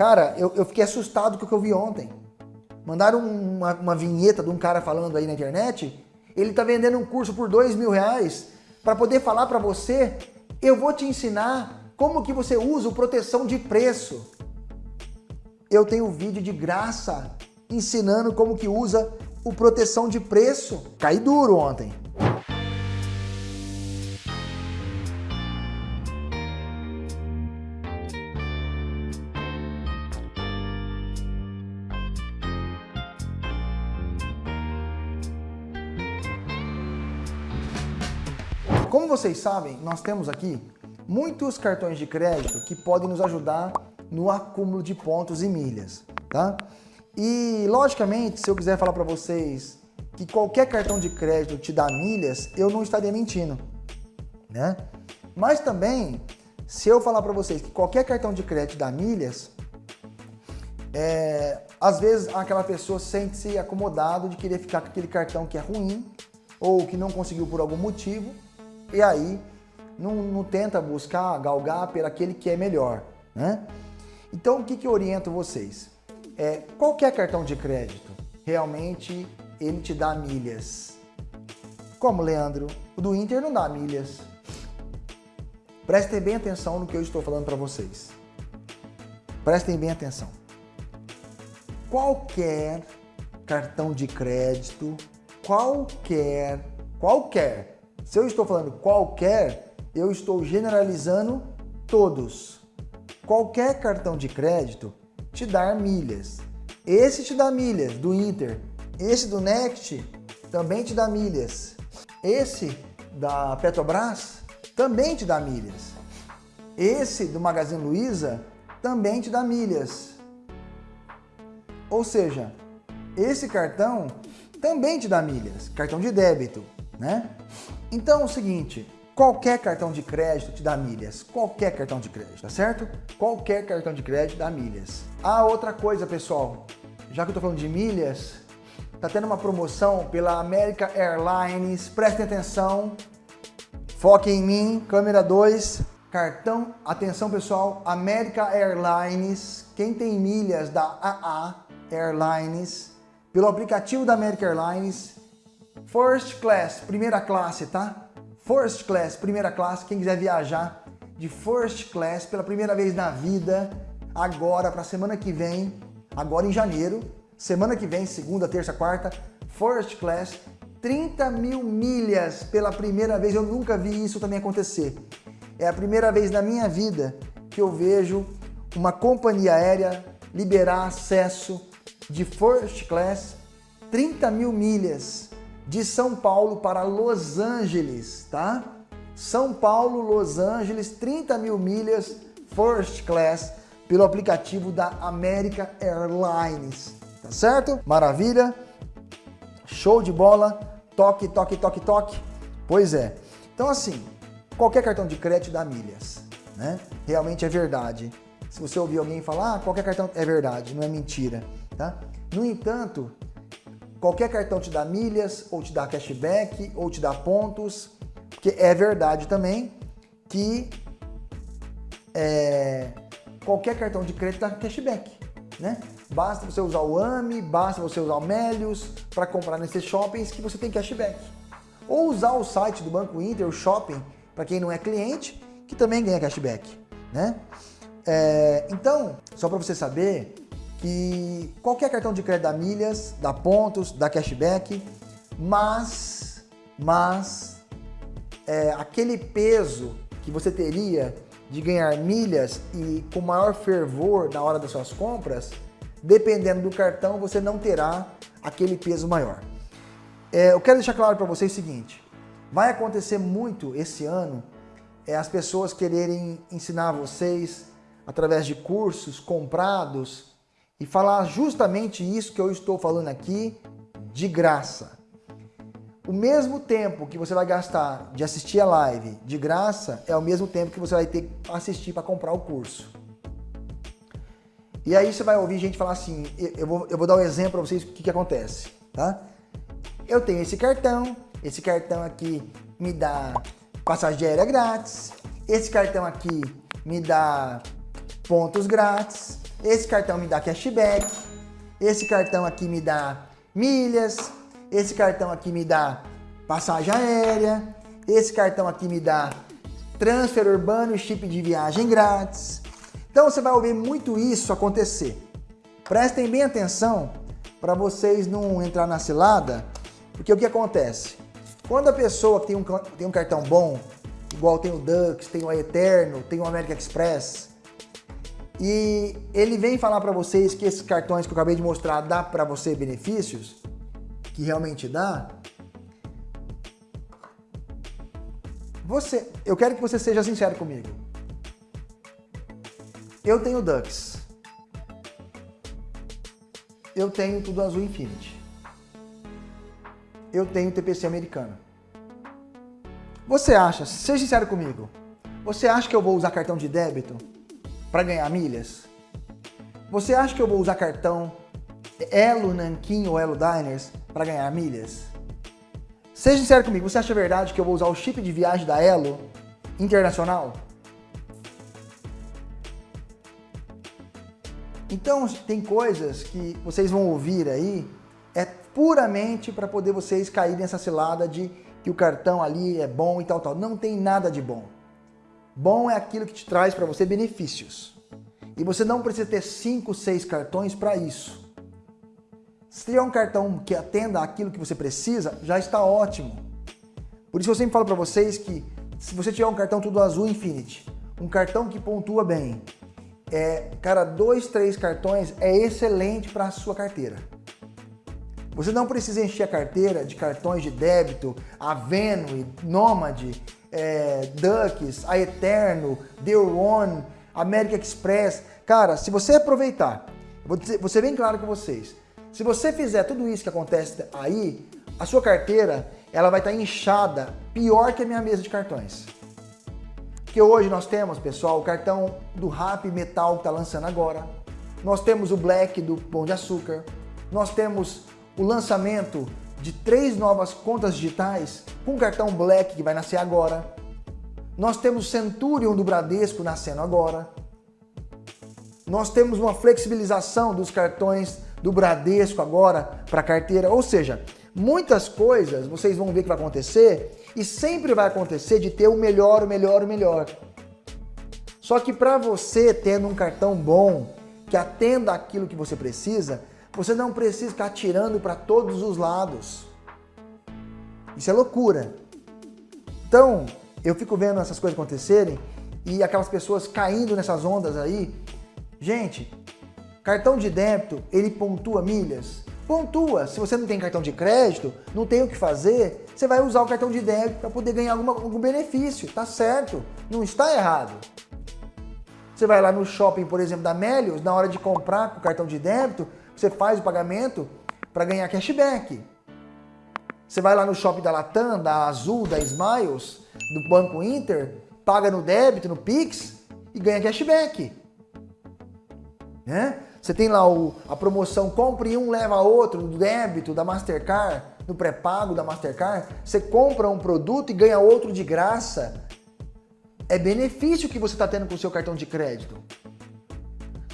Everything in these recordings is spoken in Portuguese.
Cara, eu, eu fiquei assustado com o que eu vi ontem. Mandaram uma, uma vinheta de um cara falando aí na internet, ele tá vendendo um curso por dois mil reais para poder falar para você, eu vou te ensinar como que você usa o proteção de preço. Eu tenho vídeo de graça ensinando como que usa o proteção de preço. Caí duro ontem. Como vocês sabem, nós temos aqui muitos cartões de crédito que podem nos ajudar no acúmulo de pontos e milhas, tá? E, logicamente, se eu quiser falar para vocês que qualquer cartão de crédito te dá milhas, eu não estaria mentindo, né? Mas também, se eu falar para vocês que qualquer cartão de crédito dá milhas, é, às vezes aquela pessoa sente-se acomodado de querer ficar com aquele cartão que é ruim ou que não conseguiu por algum motivo e aí não, não tenta buscar, galgar pelo aquele que é melhor, né? Então o que, que eu oriento vocês? É, qualquer cartão de crédito, realmente ele te dá milhas. Como, Leandro? O do Inter não dá milhas. Prestem bem atenção no que eu estou falando para vocês. Prestem bem atenção. Qualquer cartão de crédito, qualquer, qualquer, se eu estou falando qualquer, eu estou generalizando todos. Qualquer cartão de crédito te dá milhas. Esse te dá milhas do Inter. Esse do Next também te dá milhas. Esse da Petrobras também te dá milhas. Esse do Magazine Luiza também te dá milhas. Ou seja, esse cartão também te dá milhas, cartão de débito, né? Então é o seguinte, qualquer cartão de crédito te dá milhas, qualquer cartão de crédito, tá certo? Qualquer cartão de crédito dá milhas. Ah, outra coisa, pessoal, já que eu tô falando de milhas, tá tendo uma promoção pela America Airlines, prestem atenção, foquem em mim, câmera 2, cartão, atenção pessoal, America Airlines, quem tem milhas da AA Airlines, pelo aplicativo da America Airlines, First Class, primeira classe, tá? First Class, primeira classe, quem quiser viajar de First Class pela primeira vez na vida, agora para semana que vem, agora em janeiro, semana que vem, segunda, terça, quarta, First Class, 30 mil milhas pela primeira vez, eu nunca vi isso também acontecer. É a primeira vez na minha vida que eu vejo uma companhia aérea liberar acesso de First Class 30 mil milhas de São Paulo para Los Angeles, tá? São Paulo, Los Angeles, 30 mil milhas First Class pelo aplicativo da America Airlines, tá certo? Maravilha? Show de bola? Toque, toque, toque, toque? Pois é. Então assim, qualquer cartão de crédito dá milhas, né? Realmente é verdade. Se você ouvir alguém falar, ah, qualquer cartão é verdade, não é mentira, tá? No entanto, Qualquer cartão te dá milhas, ou te dá cashback, ou te dá pontos, porque é verdade também que é, qualquer cartão de crédito dá cashback, né? Basta você usar o AMI, basta você usar o Melius para comprar nesses shoppings que você tem cashback. Ou usar o site do Banco Inter, o Shopping, para quem não é cliente, que também ganha cashback, né? É, então, só para você saber, que qualquer cartão de crédito dá milhas, dá pontos, dá cashback, mas, mas é, aquele peso que você teria de ganhar milhas e com maior fervor na hora das suas compras, dependendo do cartão, você não terá aquele peso maior. É, eu quero deixar claro para vocês o seguinte, vai acontecer muito esse ano é, as pessoas quererem ensinar vocês através de cursos comprados e falar justamente isso que eu estou falando aqui de graça. O mesmo tempo que você vai gastar de assistir a live de graça é o mesmo tempo que você vai ter que assistir para comprar o curso. E aí você vai ouvir gente falar assim, eu vou, eu vou dar um exemplo para vocês o que, que acontece, tá? Eu tenho esse cartão, esse cartão aqui me dá passagem aérea grátis, esse cartão aqui me dá pontos grátis, esse cartão me dá cashback, esse cartão aqui me dá milhas, esse cartão aqui me dá passagem aérea, esse cartão aqui me dá transfer urbano e chip de viagem grátis. Então você vai ouvir muito isso acontecer. Prestem bem atenção para vocês não entrar na cilada, porque o que acontece? Quando a pessoa tem um, tem um cartão bom, igual tem o Dux, tem o Eterno, tem o American Express, e ele vem falar para vocês que esses cartões que eu acabei de mostrar dá para você benefícios, que realmente dá, você, eu quero que você seja sincero comigo. Eu tenho Dux. Eu tenho Tudo Azul Infinity. Eu tenho TPC americano. Você acha, seja sincero comigo, você acha que eu vou usar cartão de débito para ganhar milhas? Você acha que eu vou usar cartão Elo Nankin ou Elo Diners para ganhar milhas? Seja sincero comigo, você acha verdade que eu vou usar o chip de viagem da Elo internacional? Então, tem coisas que vocês vão ouvir aí, é puramente para poder vocês caírem nessa cilada de que o cartão ali é bom e tal, tal. Não tem nada de bom. Bom é aquilo que te traz para você benefícios. E você não precisa ter 5, 6 cartões para isso. Se tiver um cartão que atenda aquilo que você precisa, já está ótimo. Por isso eu sempre falo para vocês que se você tiver um cartão tudo azul Infinity, um cartão que pontua bem, é, cara, dois, três cartões é excelente para a sua carteira. Você não precisa encher a carteira de cartões de débito, a Venue, Nomad, é, Ducks, a Eterno, The One, American Express. Cara, se você aproveitar, vou, dizer, vou ser bem claro com vocês, se você fizer tudo isso que acontece aí, a sua carteira ela vai estar inchada pior que a minha mesa de cartões. Porque hoje nós temos, pessoal, o cartão do Rap Metal que está lançando agora. Nós temos o Black do Pão de Açúcar. Nós temos o lançamento de três novas contas digitais com cartão Black que vai nascer agora. Nós temos Centurion do Bradesco nascendo agora. Nós temos uma flexibilização dos cartões do Bradesco agora para carteira. Ou seja, muitas coisas vocês vão ver que vai acontecer e sempre vai acontecer de ter o melhor, o melhor, o melhor. Só que para você tendo um cartão bom, que atenda aquilo que você precisa, você não precisa ficar tirando para todos os lados. Isso é loucura. Então, eu fico vendo essas coisas acontecerem e aquelas pessoas caindo nessas ondas aí. Gente, cartão de débito, ele pontua milhas? Pontua. Se você não tem cartão de crédito, não tem o que fazer, você vai usar o cartão de débito para poder ganhar alguma, algum benefício. Tá certo. Não está errado. Você vai lá no shopping, por exemplo, da Melios, na hora de comprar com cartão de débito, você faz o pagamento para ganhar cashback. Você vai lá no shopping da Latam, da Azul, da Smiles, do Banco Inter, paga no débito, no Pix e ganha cashback. Né? Você tem lá o, a promoção compre um, leva outro, do débito, da Mastercard, no pré-pago da Mastercard. Você compra um produto e ganha outro de graça. É benefício que você está tendo com o seu cartão de crédito.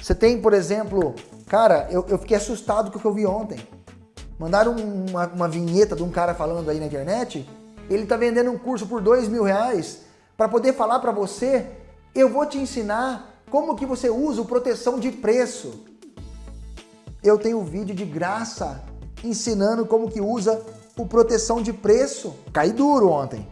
Você tem, por exemplo, cara, eu, eu fiquei assustado com o que eu vi ontem. Mandaram uma, uma vinheta de um cara falando aí na internet. Ele está vendendo um curso por dois mil reais para poder falar para você, eu vou te ensinar como que você usa o proteção de preço eu tenho vídeo de graça ensinando como que usa o proteção de preço. Caí duro ontem.